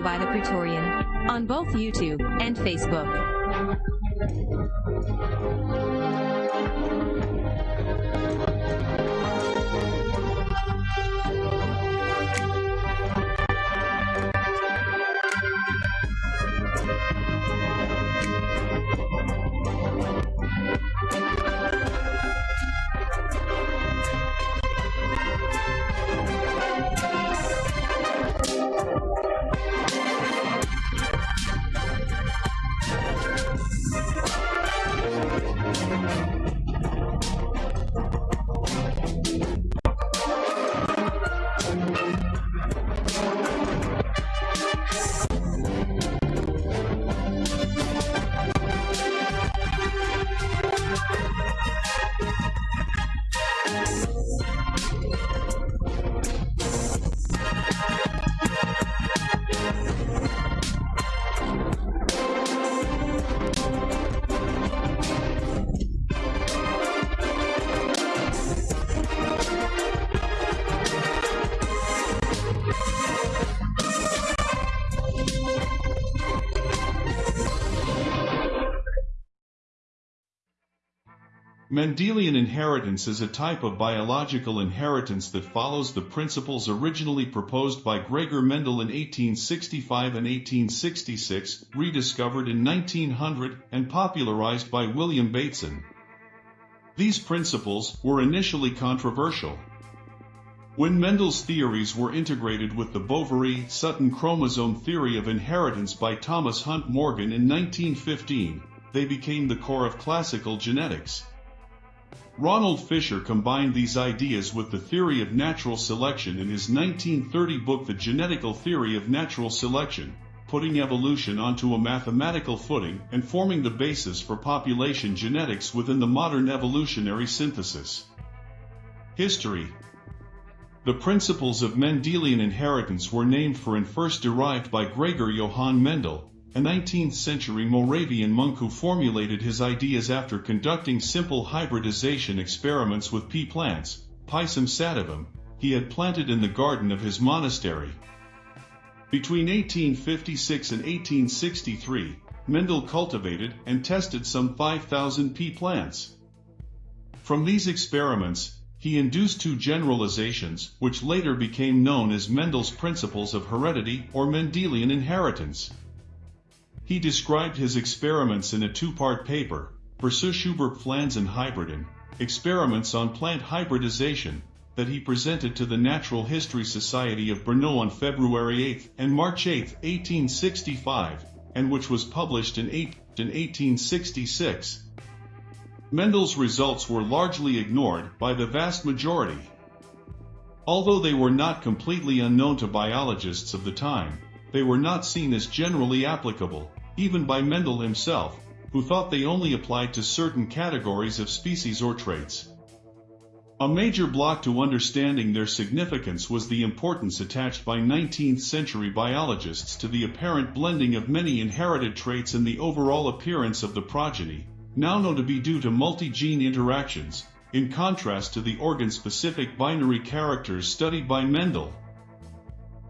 By the Praetorian on both YouTube and Facebook. Mendelian inheritance is a type of biological inheritance that follows the principles originally proposed by Gregor Mendel in 1865 and 1866, rediscovered in 1900, and popularized by William Bateson. These principles were initially controversial. When Mendel's theories were integrated with the Boveri-Sutton chromosome theory of inheritance by Thomas Hunt Morgan in 1915, they became the core of classical genetics. Ronald Fisher combined these ideas with the theory of natural selection in his 1930 book The Genetical Theory of Natural Selection, putting evolution onto a mathematical footing and forming the basis for population genetics within the modern evolutionary synthesis. History The principles of Mendelian inheritance were named for and first derived by Gregor Johann Mendel, a 19th-century Moravian monk who formulated his ideas after conducting simple hybridization experiments with pea plants, Pisum sativum, he had planted in the garden of his monastery. Between 1856 and 1863, Mendel cultivated and tested some 5,000 pea plants. From these experiments, he induced two generalizations, which later became known as Mendel's principles of heredity or Mendelian inheritance. He described his experiments in a two-part paper, Versuch über Pflanzenhybriden, Experiments on Plant Hybridization, that he presented to the Natural History Society of Brno on February 8 and March 8, 1865, and which was published in, 8, in 1866. Mendel's results were largely ignored by the vast majority. Although they were not completely unknown to biologists of the time, they were not seen as generally applicable even by Mendel himself, who thought they only applied to certain categories of species or traits. A major block to understanding their significance was the importance attached by 19th century biologists to the apparent blending of many inherited traits in the overall appearance of the progeny, now known to be due to multi-gene interactions, in contrast to the organ-specific binary characters studied by Mendel.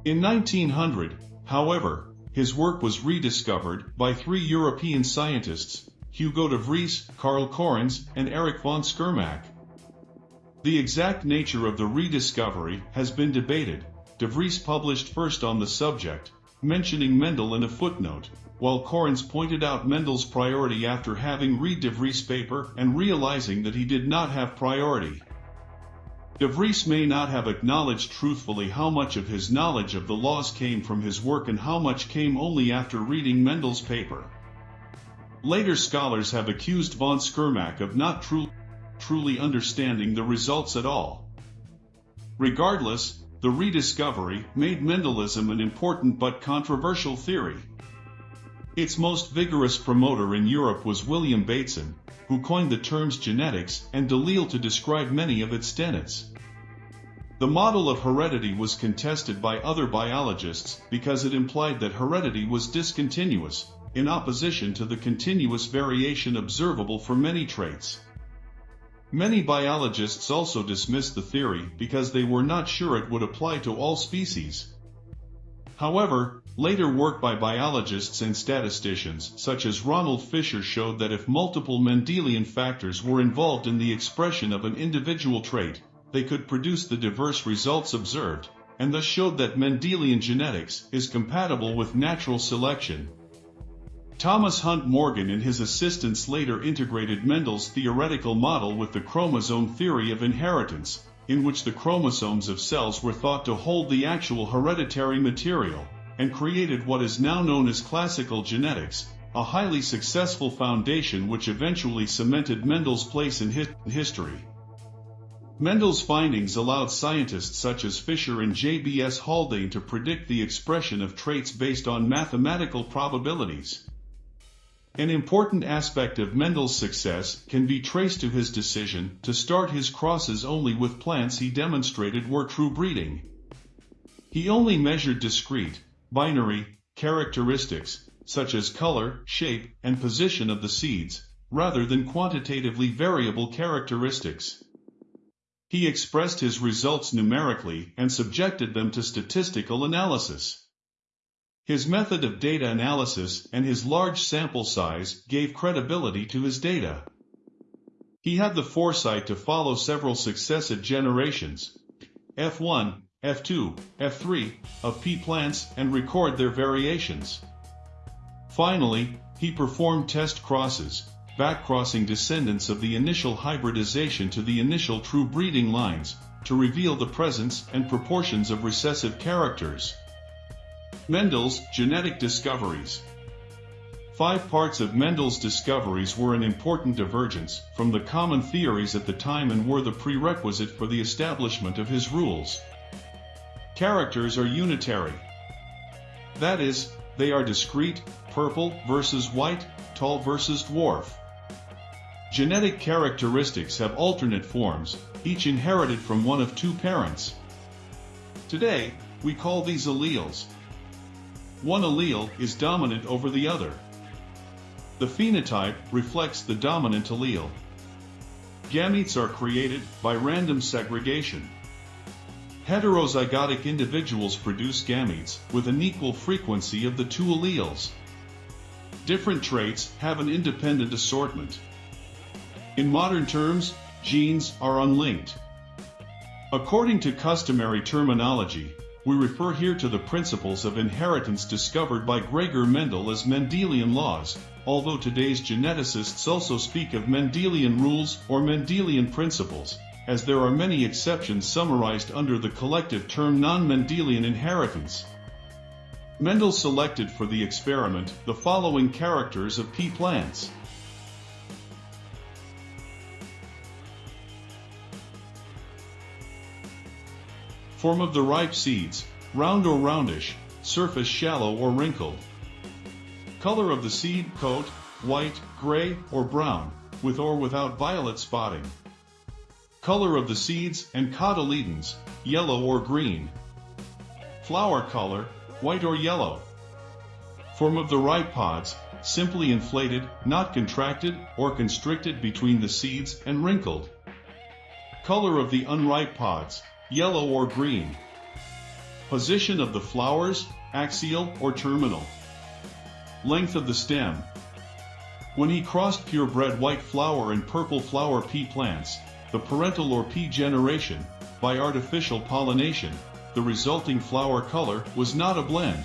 In 1900, however, his work was rediscovered by three European scientists, Hugo de Vries, Karl Correns, and Erich von Tschermak. The exact nature of the rediscovery has been debated. De Vries published first on the subject, mentioning Mendel in a footnote, while Correns pointed out Mendel's priority after having read De Vries' paper and realizing that he did not have priority. De Vries may not have acknowledged truthfully how much of his knowledge of the laws came from his work and how much came only after reading Mendel's paper. Later scholars have accused von Tschermak of not tru truly understanding the results at all. Regardless, the rediscovery made Mendelism an important but controversial theory. Its most vigorous promoter in Europe was William Bateson, who coined the terms genetics and allele to describe many of its tenets. The model of heredity was contested by other biologists because it implied that heredity was discontinuous, in opposition to the continuous variation observable for many traits. Many biologists also dismissed the theory because they were not sure it would apply to all species. However, later work by biologists and statisticians such as Ronald Fisher showed that if multiple Mendelian factors were involved in the expression of an individual trait, they could produce the diverse results observed, and thus showed that Mendelian genetics is compatible with natural selection. Thomas Hunt Morgan and his assistants later integrated Mendel's theoretical model with the chromosome theory of inheritance, in which the chromosomes of cells were thought to hold the actual hereditary material, and created what is now known as classical genetics, a highly successful foundation which eventually cemented Mendel's place in history. Mendel's findings allowed scientists such as Fisher and J.B.S. Haldane to predict the expression of traits based on mathematical probabilities. An important aspect of Mendel's success can be traced to his decision to start his crosses only with plants he demonstrated were true breeding. He only measured discrete, binary, characteristics, such as color, shape, and position of the seeds, rather than quantitatively variable characteristics. He expressed his results numerically and subjected them to statistical analysis. His method of data analysis and his large sample size gave credibility to his data. He had the foresight to follow several successive generations, F1, F2, F3, of pea plants and record their variations. Finally, he performed test crosses, backcrossing descendants of the initial hybridization to the initial true breeding lines, to reveal the presence and proportions of recessive characters. Mendel's genetic discoveries. Five parts of Mendel's discoveries were an important divergence from the common theories at the time and were the prerequisite for the establishment of his rules. Characters are unitary. That is, they are discrete, purple versus white, tall versus dwarf. Genetic characteristics have alternate forms, each inherited from one of two parents. Today, we call these alleles. One allele is dominant over the other. The phenotype reflects the dominant allele. Gametes are created by random segregation. Heterozygotic individuals produce gametes with an equal frequency of the two alleles. Different traits have an independent assortment. In modern terms, genes are unlinked. According to customary terminology, we refer here to the principles of inheritance discovered by Gregor Mendel as Mendelian laws, although today's geneticists also speak of Mendelian rules or Mendelian principles, as there are many exceptions summarized under the collective term non-Mendelian inheritance. Mendel selected for the experiment the following characters of pea plants. Form of the ripe seeds, round or roundish, surface shallow or wrinkled. Color of the seed coat, white, gray, or brown, with or without violet spotting. Color of the seeds and cotyledons, yellow or green. Flower color, white or yellow. Form of the ripe pods, simply inflated, not contracted or constricted between the seeds and wrinkled. Color of the unripe pods, yellow or green. Position of the flowers, axial or terminal. Length of the stem. When he crossed purebred white flower and purple flower pea plants, the parental or P generation, by artificial pollination, the resulting flower color was not a blend.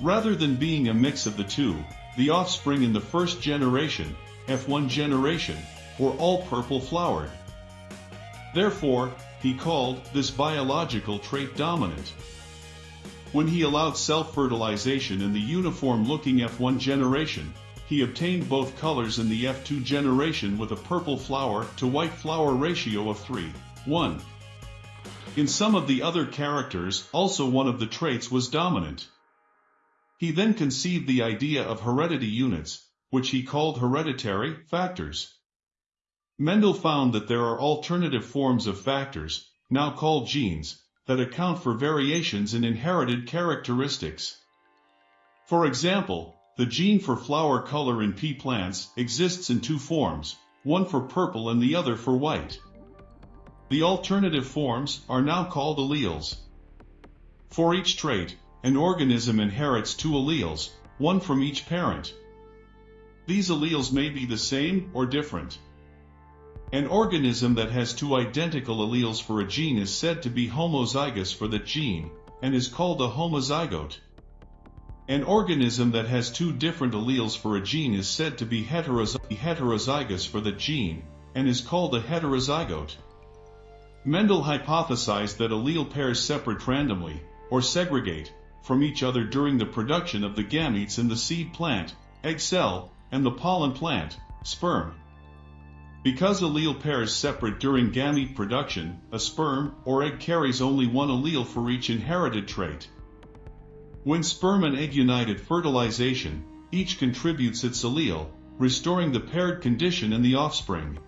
Rather than being a mix of the two, the offspring in the first generation, F1 generation, were all purple flowered. Therefore, he called this biological trait dominant. When he allowed self-fertilization in the uniform-looking F1 generation, he obtained both colors in the F2 generation with a purple flower to white flower ratio of 3, 1. In some of the other characters, also one of the traits was dominant. He then conceived the idea of heredity units, which he called hereditary factors. Mendel found that there are alternative forms of factors, now called genes, that account for variations in inherited characteristics. For example, the gene for flower color in pea plants exists in two forms, one for purple and the other for white. The alternative forms are now called alleles. For each trait, an organism inherits two alleles, one from each parent. These alleles may be the same or different. An organism that has two identical alleles for a gene is said to be homozygous for that gene, and is called a homozygote. An organism that has two different alleles for a gene is said to be heterozygous for that gene, and is called a heterozygote. Mendel hypothesized that allele pairs separate randomly, or segregate, from each other during the production of the gametes in the seed plant, egg cell, and the pollen plant, sperm. Because allele pairs separate during gamete production, a sperm or egg carries only one allele for each inherited trait. When sperm and egg unite at fertilization, each contributes its allele, restoring the paired condition in the offspring.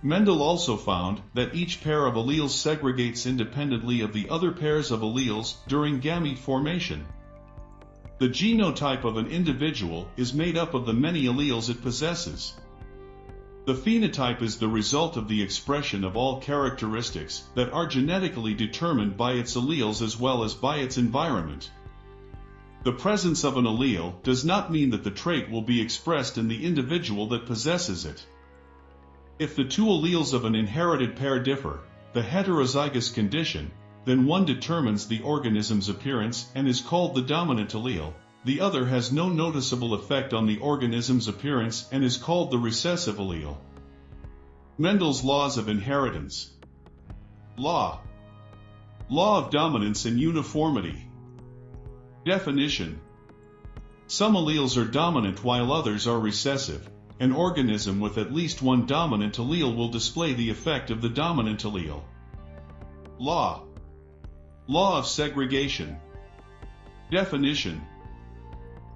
Mendel also found that each pair of alleles segregates independently of the other pairs of alleles during gamete formation. The genotype of an individual is made up of the many alleles it possesses. The phenotype is the result of the expression of all characteristics that are genetically determined by its alleles as well as by its environment. The presence of an allele does not mean that the trait will be expressed in the individual that possesses it. If the two alleles of an inherited pair differ, the heterozygous condition, then one determines the organism's appearance and is called the dominant allele, the other has no noticeable effect on the organism's appearance and is called the recessive allele. Mendel's laws of inheritance. Law. Law of dominance and uniformity. Definition Some alleles are dominant while others are recessive. An organism with at least one dominant allele will display the effect of the dominant allele. Law Law of segregation Definition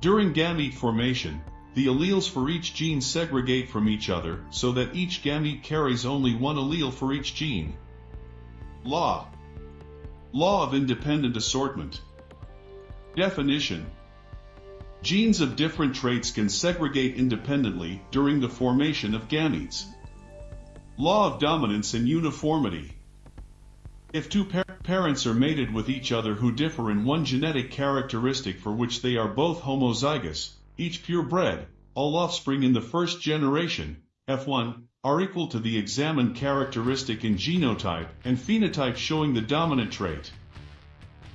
During gamete formation, the alleles for each gene segregate from each other so that each gamete carries only one allele for each gene. Law Law of independent assortment Definition Genes of different traits can segregate independently during the formation of gametes. Law of dominance and uniformity If two par parents are mated with each other who differ in one genetic characteristic for which they are both homozygous, each purebred, all offspring in the first generation, F1, are equal to the examined characteristic in genotype and phenotype showing the dominant trait.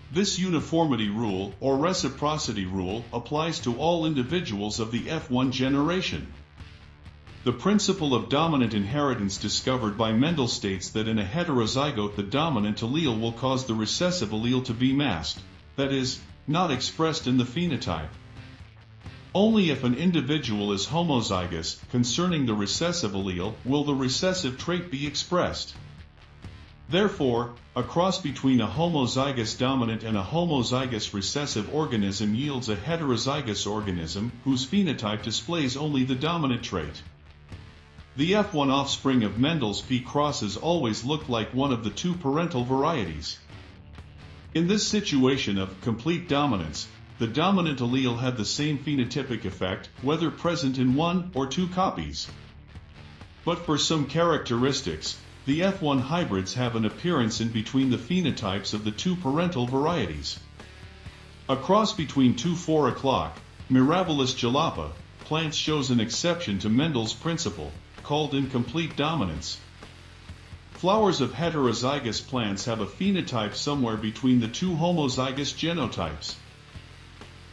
This uniformity rule, or reciprocity rule, applies to all individuals of the F1 generation. The principle of dominant inheritance discovered by Mendel states that in a heterozygote the dominant allele will cause the recessive allele to be masked, that is, not expressed in the phenotype. Only if an individual is homozygous concerning the recessive allele will the recessive trait be expressed. Therefore, a cross between a homozygous dominant and a homozygous recessive organism yields a heterozygous organism whose phenotype displays only the dominant trait. The F1 offspring of Mendel's P crosses always looked like one of the two parental varieties. In this situation of complete dominance, the dominant allele had the same phenotypic effect whether present in one or two copies. But for some characteristics, the F1 hybrids have an appearance in between the phenotypes of the two parental varieties. A cross between two 4 o'clock, Mirabilis jalapa, plants shows an exception to Mendel's principle, called incomplete dominance. Flowers of heterozygous plants have a phenotype somewhere between the two homozygous genotypes.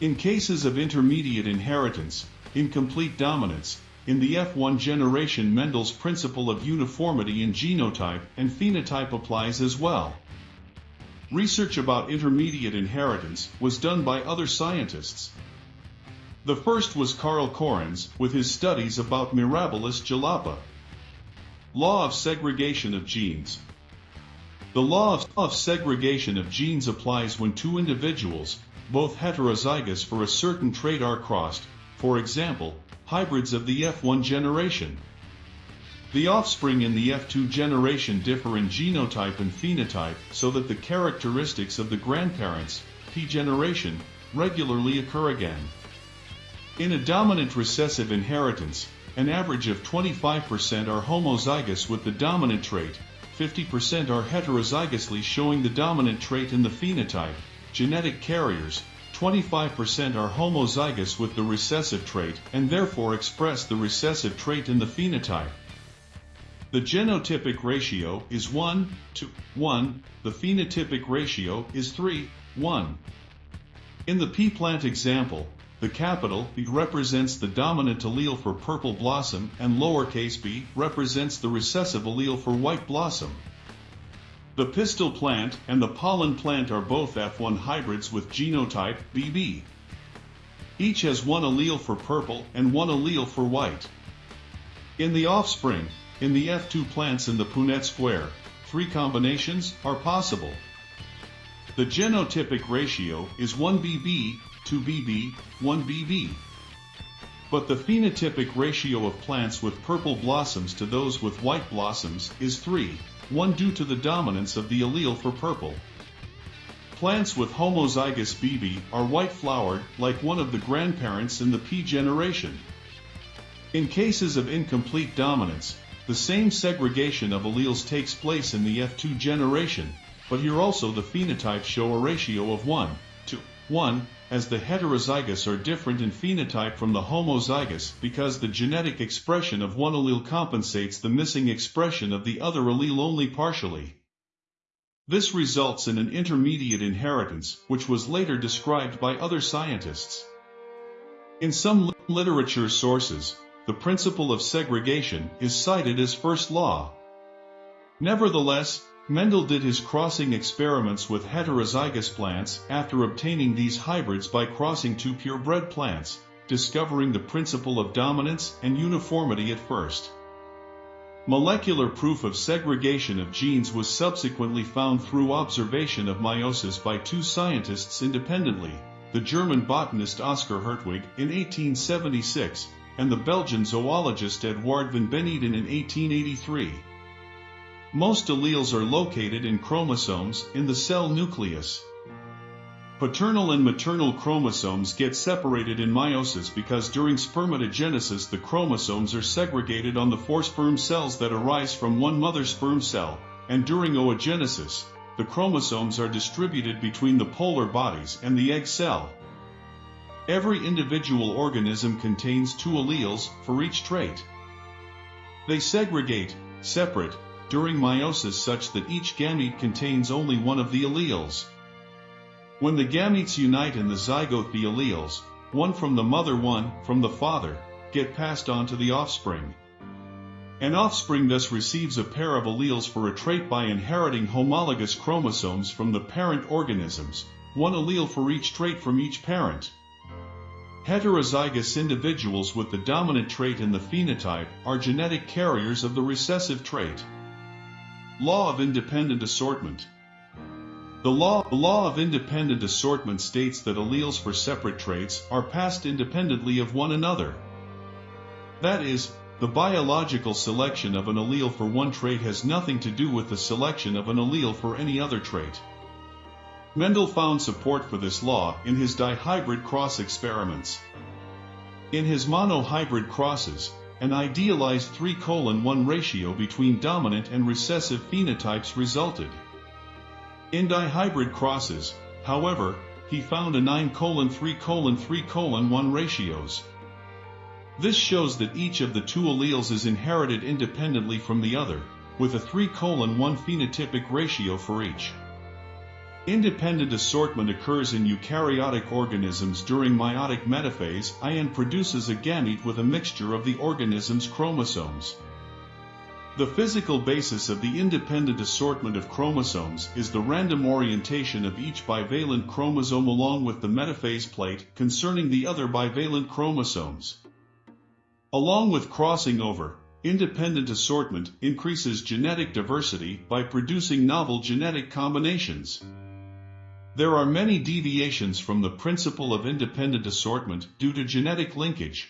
In cases of intermediate inheritance, incomplete dominance, in the F1 generation Mendel's principle of uniformity in genotype and phenotype applies as well. Research about intermediate inheritance was done by other scientists. The first was Carl Correns with his studies about Mirabilis jalapa. Law of segregation of genes. The law of segregation of genes applies when two individuals, both heterozygous for a certain trait are crossed, for example, hybrids of the F1 generation. The offspring in the F2 generation differ in genotype and phenotype so that the characteristics of the grandparents, P generation, regularly occur again. In a dominant recessive inheritance, an average of 25% are homozygous with the dominant trait, 50% are heterozygously showing the dominant trait in the phenotype, genetic carriers, 25% are homozygous with the recessive trait and therefore express the recessive trait in the phenotype. The genotypic ratio is 1 to 1, the phenotypic ratio is 3, 1. In the pea plant example, the capital B represents the dominant allele for purple blossom and lowercase b represents the recessive allele for white blossom. The pistil plant and the pollen plant are both F1 hybrids with genotype BB. Each has one allele for purple and one allele for white. In the offspring, in the F2 plants in the Punnett square, three combinations are possible. The genotypic ratio is 1BB, 2BB, 1BB. But the phenotypic ratio of plants with purple blossoms to those with white blossoms is 3, 1 due to the dominance of the allele for purple. Plants with homozygous BB are white-flowered like one of the grandparents in the P generation. In cases of incomplete dominance, the same segregation of alleles takes place in the F2 generation, but here also the phenotypes show a ratio of 1 to 1, as the heterozygous are different in phenotype from the homozygous because the genetic expression of one allele compensates the missing expression of the other allele only partially. This results in an intermediate inheritance, which was later described by other scientists. In some literature sources, the principle of segregation is cited as first law. Nevertheless, Mendel did his crossing experiments with heterozygous plants after obtaining these hybrids by crossing two purebred plants, discovering the principle of dominance and uniformity at first. Molecular proof of segregation of genes was subsequently found through observation of meiosis by two scientists independently, the German botanist Oskar Hertwig in 1876 and the Belgian zoologist Edouard van Beneden in 1883. Most alleles are located in chromosomes in the cell nucleus. Paternal and maternal chromosomes get separated in meiosis because during spermatogenesis the chromosomes are segregated on the four sperm cells that arise from one mother sperm cell, and during oogenesis, the chromosomes are distributed between the polar bodies and the egg cell. Every individual organism contains two alleles for each trait. They segregate, separate, during meiosis such that each gamete contains only one of the alleles. When the gametes unite in the zygote the alleles, one from the mother one from the father, get passed on to the offspring. An offspring thus receives a pair of alleles for a trait by inheriting homologous chromosomes from the parent organisms, one allele for each trait from each parent. Heterozygous individuals with the dominant trait in the phenotype are genetic carriers of the recessive trait. Law of Independent Assortment the law, law of independent assortment states that alleles for separate traits are passed independently of one another. That is, the biological selection of an allele for one trait has nothing to do with the selection of an allele for any other trait. Mendel found support for this law in his dihybrid cross experiments. In his monohybrid crosses, an idealized 3 1 ratio between dominant and recessive phenotypes resulted. In dihybrid crosses, however, he found a 9 3 3 1 ratios. This shows that each of the two alleles is inherited independently from the other, with a 3 1 phenotypic ratio for each. Independent assortment occurs in eukaryotic organisms during meiotic metaphase I and produces a gamete with a mixture of the organism's chromosomes. The physical basis of the independent assortment of chromosomes is the random orientation of each bivalent chromosome along with the metaphase plate concerning the other bivalent chromosomes. Along with crossing over, independent assortment increases genetic diversity by producing novel genetic combinations. There are many deviations from the principle of independent assortment due to genetic linkage.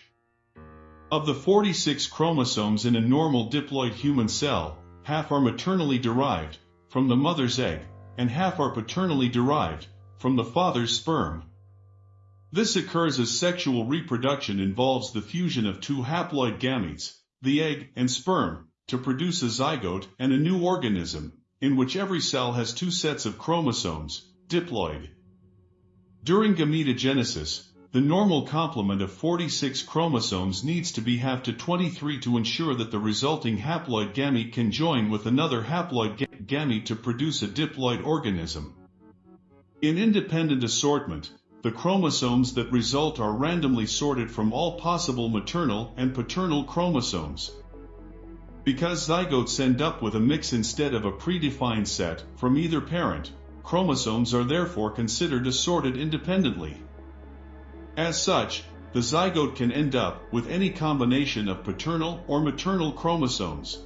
Of the 46 chromosomes in a normal diploid human cell, half are maternally derived, from the mother's egg, and half are paternally derived, from the father's sperm. This occurs as sexual reproduction involves the fusion of two haploid gametes, the egg and sperm, to produce a zygote and a new organism, in which every cell has two sets of chromosomes, diploid. During gametogenesis, the normal complement of 46 chromosomes needs to be halved to 23 to ensure that the resulting haploid gamete can join with another haploid ga gamete to produce a diploid organism. In independent assortment, the chromosomes that result are randomly sorted from all possible maternal and paternal chromosomes. Because zygotes end up with a mix instead of a predefined set from either parent, chromosomes are therefore considered assorted independently. As such, the zygote can end up with any combination of paternal or maternal chromosomes.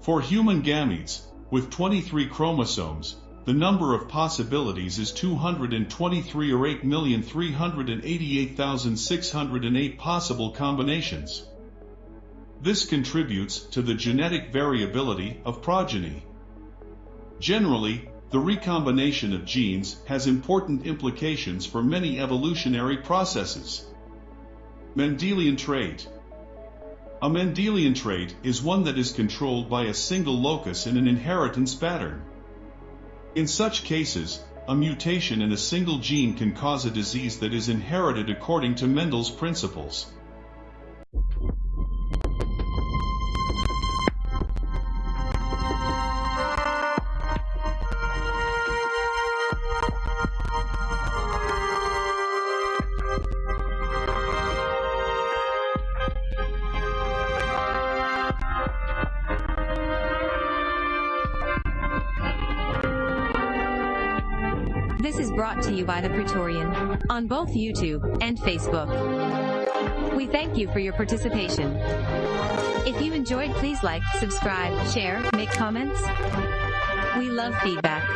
For human gametes, with 23 chromosomes, the number of possibilities is 223 or 8,388,608 possible combinations. This contributes to the genetic variability of progeny. Generally, the recombination of genes has important implications for many evolutionary processes. Mendelian trait A Mendelian trait is one that is controlled by a single locus in an inheritance pattern. In such cases, a mutation in a single gene can cause a disease that is inherited according to Mendel's principles. This is brought to you by The Praetorian on both YouTube and Facebook. We thank you for your participation. If you enjoyed, please like, subscribe, share, make comments. We love feedback.